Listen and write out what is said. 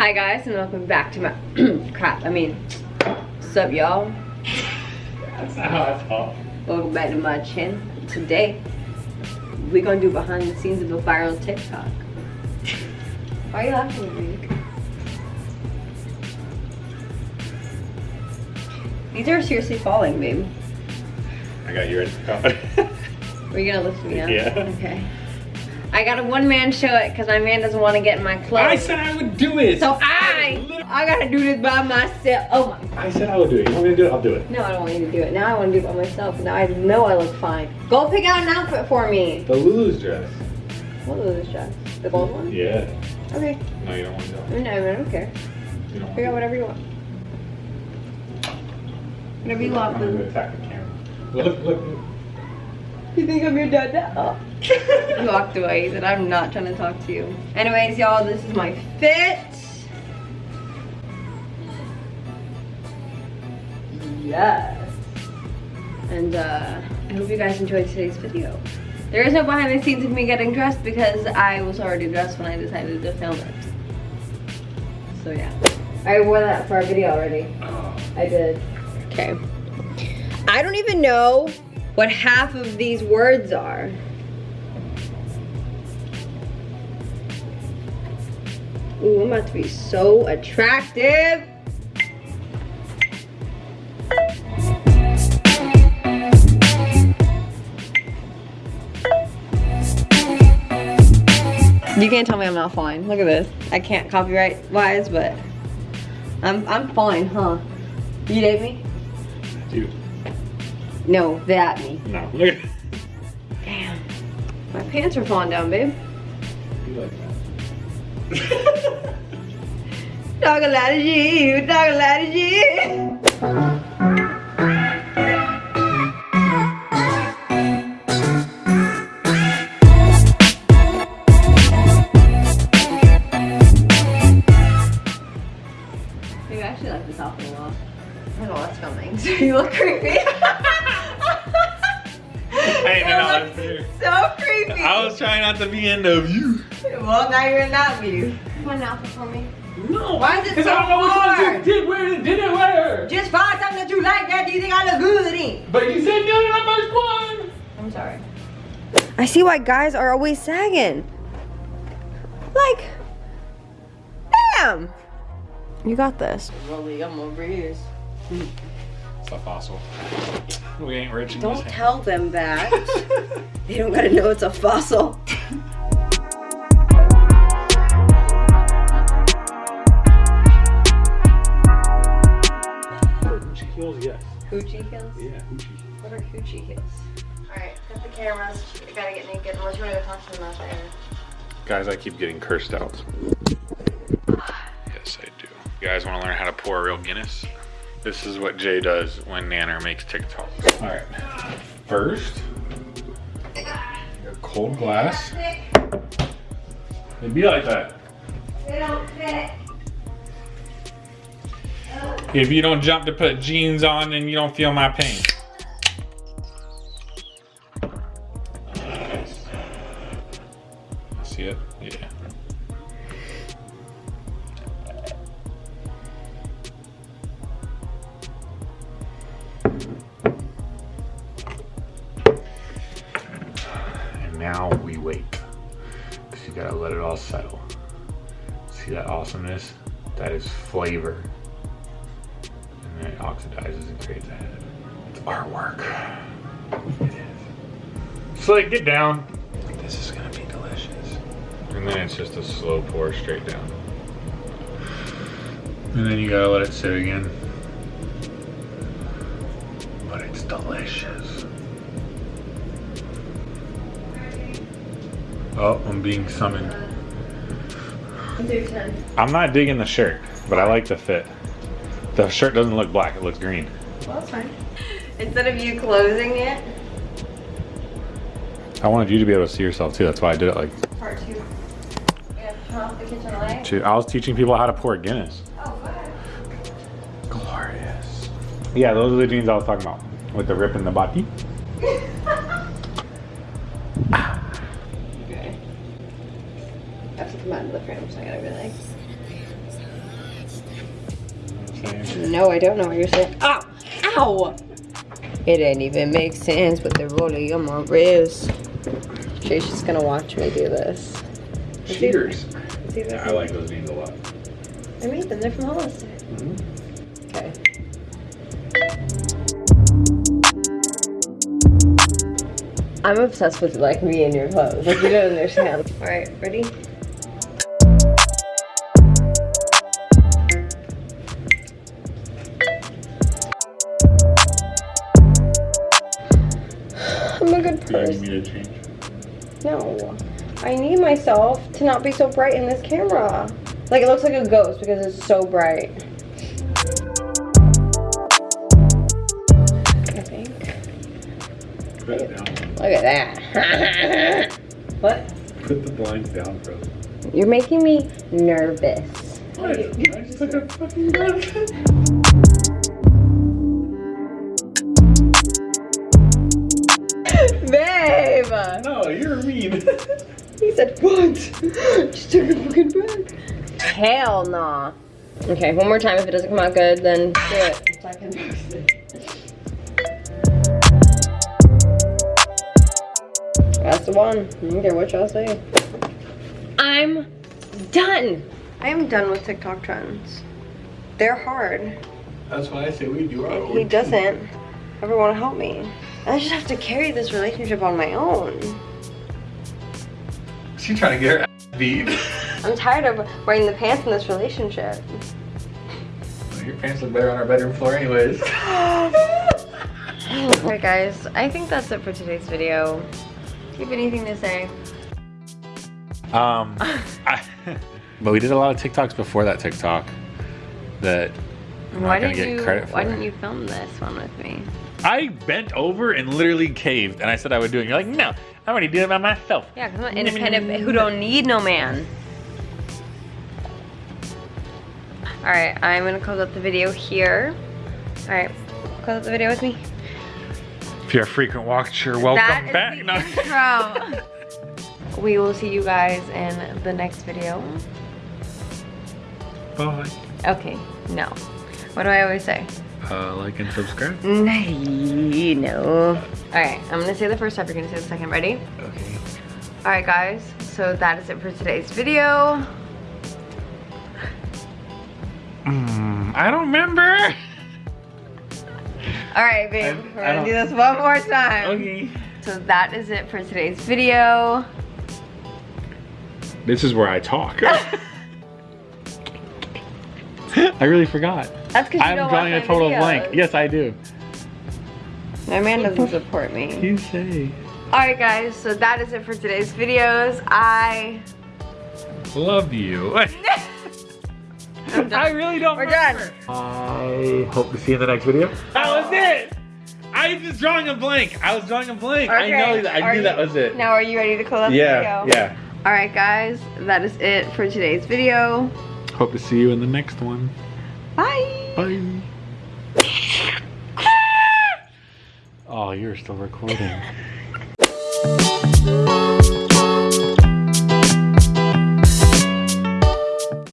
Hi guys and welcome back to my crap. I mean, what's up y'all? That's not how I talk. Welcome back to my channel. Today, we're gonna do behind the scenes of a viral TikTok. Why are you laughing at me? These are seriously falling, babe. I got you ready for comedy. Are you gonna lift me up? Yeah. Okay. I got a one man show it because my man doesn't want to get in my clothes. I said I would do it. so I, I gotta do this by myself. Oh my. I said I would do it. You want me to do it? I'll do it. No, I don't want you to do it. Now I want to do it by myself. Now I know I look fine. Go pick out an outfit for me. The Lulu's dress. What this dress? The gold one? Yeah. Okay. No, you don't want to do No, I don't care. it. You don't want Figure out whatever you want. Whatever you want, I'm gonna attack the camera. Look, look. You think I'm your dad now? he walked away. He said, I'm not trying to talk to you. Anyways, y'all, this is my fit. Yes. And uh, I hope you guys enjoyed today's video. There is no behind the scenes of me getting dressed because I was already dressed when I decided to film it. So yeah. I wore that for our video already. I did. Okay. I don't even know what half of these words are. Ooh, I'm about to be so attractive. You can't tell me I'm not fine. Look at this. I can't copyright wise, but I'm I'm fine, huh? You date me? No, that me. No. Look at Damn. My pants are falling down, babe. You like that. Talk a lot of shit, talk a lot of shit. Maybe I actually like this outfit a lot. I know what's filming, so you look creepy. Hey, no, no, You it's here. so creepy. I was trying not to be in the view. Well, now you're in that view. Find an outfit for me. No. Why is it Because so I don't know which hard? you did wear and didn't wear. Just find something that you like that you think I look good in. But you said no to the first one. I'm sorry. I see why guys are always sagging. Like, damn. You got this. Really, I'm over here. Hmm. It's a fossil. We ain't rich in Don't this tell them that. they don't gotta know it's a fossil. Hoochie heels, yes. Hoochie heels? Yeah, hoochie. What are hoochie heels? Alright, cut the cameras. I gotta get naked unless you wanna talk to them out. Guys, I keep getting cursed out. Yes, I do. You guys want to learn how to pour a real Guinness? This is what Jay does when Nanner makes TikTok. All right. First, a cold glass. It'd be like that. They don't fit. If you don't jump to put jeans on, then you don't feel my pain. You gotta let it all settle. See that awesomeness? That is flavor. And then it oxidizes and creates a head. It's artwork. It is. Slick, get down. This is gonna be delicious. And then it's just a slow pour straight down. And then you gotta let it sit again. But it's delicious. Oh, I'm being summoned. Do 10. I'm not digging the shirt, but I like the fit. The shirt doesn't look black, it looks green. Well, that's fine. Instead of you closing it, I wanted you to be able to see yourself too, that's why I did it like part two. Yeah, turn off the kitchen light. two. I was teaching people how to pour Guinness. Oh, good. Glorious. Yeah, those are the jeans I was talking about. With the rip in the body. Come out of the frame, so I gotta like. No, I don't know what you're saying. Ow! Ow! It didn't even make sense with the rolling on my wrist. She's just gonna watch me do this. Cheers. Yeah, I like those beans a lot. I made them. They're from Hollister. Mm-hmm. Okay. I'm obsessed with like me and your clothes. Like you don't understand. All right, ready? Do you need me to change? No. I need myself to not be so bright in this camera. Like it looks like a ghost because it's so bright. I think. Put it down. Look at that. what? Put the blinds down, bro. You're making me nervous. What? I just took a fucking gun. Babe! No, you're mean. He said, what? Just took a fucking breath. Hell nah. Okay, one more time. If it doesn't come out good, then do it. So I can post it. That's the one. I don't care what y'all say. I'm done. I am done with TikTok trends. They're hard. That's why I say we do our own. He doesn't ever want to help me. I just have to carry this relationship on my own. She trying to get her ass beat. I'm tired of wearing the pants in this relationship. Your pants look better on our bedroom floor anyways. Alright guys, I think that's it for today's video. Do you have anything to say? Um, I, but we did a lot of TikToks before that TikTok that I'm why not gonna didn't get you credit for. why didn't you film this one with me? I bent over and literally caved, and I said I would do it. You're like, no, I'm already doing it by myself. Yeah, because I'm an independent who don't need no man. Alright, I'm gonna close up the video here. Alright, close up the video with me. If you're a frequent watcher, welcome That is back. the No. intro. we will see you guys in the next video. Bye. Okay, no. What do I always say? Uh, like and subscribe. No, no. Alright, I'm gonna say the first step, you're gonna say the second. Ready? Okay. Alright guys, so that is it for today's video. Mm, I don't remember. Alright babe, I- we're I gonna don't- do this one more time. Okay. So that is it for today's video. This is where I talk. I really forgot. That's because I'm don't drawing watch a total videos. blank. Yes, I do. My man doesn't support me. You say. Alright guys, so that is it for today's videos. I... Love you. I'm done. I really don't We're done. I hope to see you in the next video. That was it. I was just drawing a blank. I was drawing a blank. I know that. I are knew you- that was it. Now are you ready to close up yeah, the video? yeah. Alright guys, that is it for today's video. Hope to see you in the next one. Bye! Bye. oh, you're still recording.